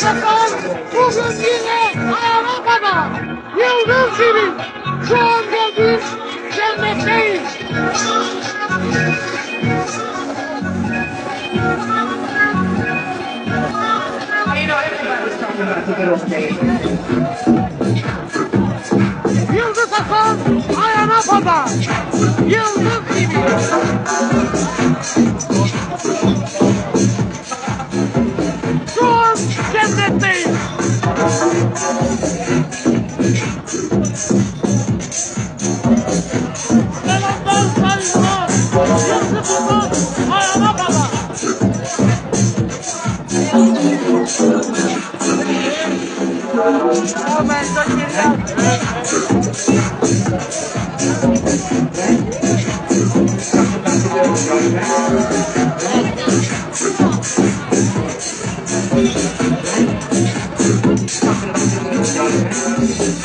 Sakal bugün yine kadar yıldız gibi şu anda biz cennetteyiz. You know, everybody's talking Selamlar saygılar.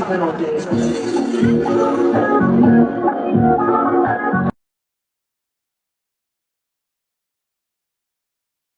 我。